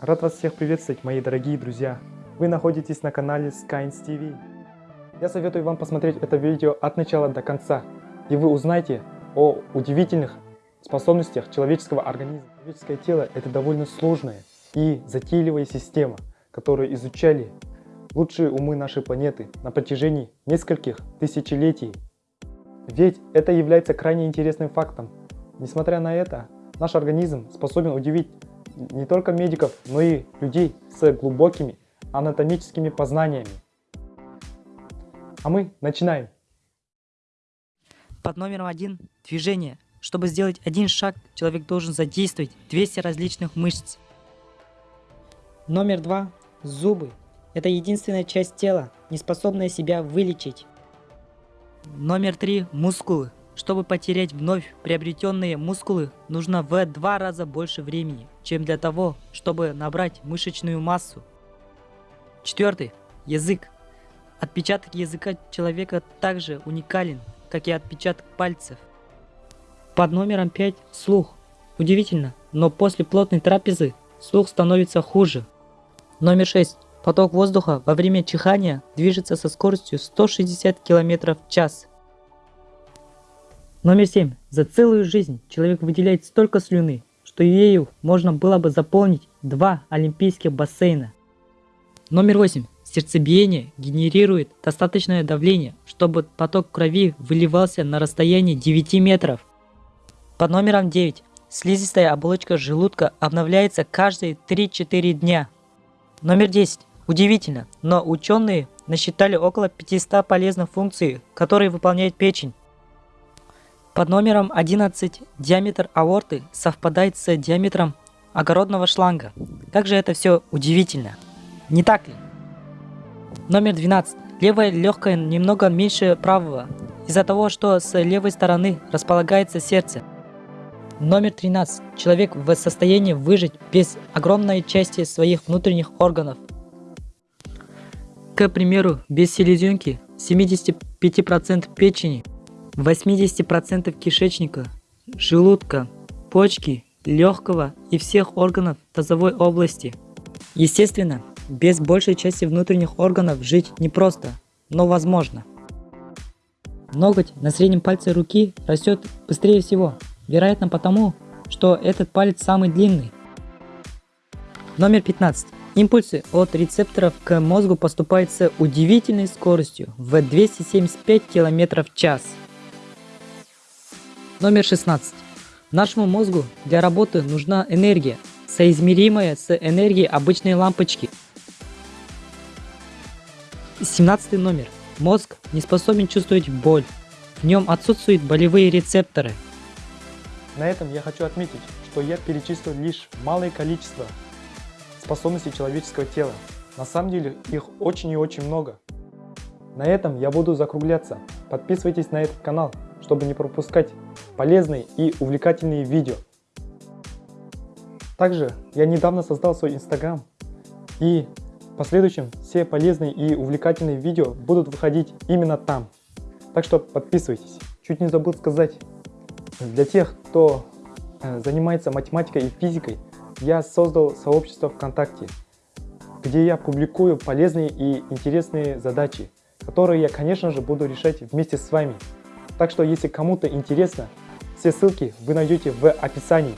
Рад вас всех приветствовать, мои дорогие друзья. Вы находитесь на канале Skynes TV. Я советую вам посмотреть это видео от начала до конца, и вы узнаете о удивительных способностях человеческого организма. Человеческое тело – это довольно сложная и затейливая система, которую изучали лучшие умы нашей планеты на протяжении нескольких тысячелетий. Ведь это является крайне интересным фактом. Несмотря на это, наш организм способен удивить не только медиков, но и людей с глубокими анатомическими познаниями. А мы начинаем. Под номером один – движение. Чтобы сделать один шаг, человек должен задействовать 200 различных мышц. Номер два – зубы. Это единственная часть тела, не способная себя вылечить. Номер три – мускулы. Чтобы потерять вновь приобретенные мускулы, нужно в два раза больше времени, чем для того, чтобы набрать мышечную массу. Четвертый. Язык. Отпечаток языка человека также уникален, как и отпечаток пальцев. Под номером 5 слух. Удивительно, но после плотной трапезы слух становится хуже. Номер 6. Поток воздуха во время чихания движется со скоростью 160 км в час. Номер 7. За целую жизнь человек выделяет столько слюны, что ею можно было бы заполнить два олимпийских бассейна. Номер 8. Сердцебиение генерирует достаточное давление, чтобы поток крови выливался на расстоянии 9 метров. Под номером 9. Слизистая оболочка желудка обновляется каждые 3-4 дня. Номер 10. Удивительно, но ученые насчитали около 500 полезных функций, которые выполняет печень. Под номером 11 диаметр аорты совпадает с диаметром огородного шланга. Как же это все удивительно. Не так ли? Номер 12. Левое легкое немного меньше правого, из-за того, что с левой стороны располагается сердце. Номер 13. Человек в состоянии выжить без огромной части своих внутренних органов. К примеру, без селезенки 75% печени 80% кишечника, желудка, почки, легкого и всех органов тазовой области. Естественно, без большей части внутренних органов жить непросто, но возможно. Ноготь на среднем пальце руки растет быстрее всего, вероятно потому, что этот палец самый длинный. Номер 15. Импульсы от рецепторов к мозгу поступают с удивительной скоростью в 275 км в час. Номер 16. Нашему мозгу для работы нужна энергия, соизмеримая с энергией обычной лампочки. 17 номер. Мозг не способен чувствовать боль. В нем отсутствуют болевые рецепторы. На этом я хочу отметить, что я перечислил лишь малое количество способностей человеческого тела. На самом деле их очень и очень много. На этом я буду закругляться. Подписывайтесь на этот канал, чтобы не пропускать полезные и увлекательные видео. Также я недавно создал свой инстаграм и в последующем все полезные и увлекательные видео будут выходить именно там. Так что подписывайтесь. Чуть не забыл сказать, для тех, кто э, занимается математикой и физикой, я создал сообщество ВКонтакте, где я публикую полезные и интересные задачи, которые я, конечно же, буду решать вместе с вами. Так что, если кому-то интересно, все ссылки вы найдете в описании.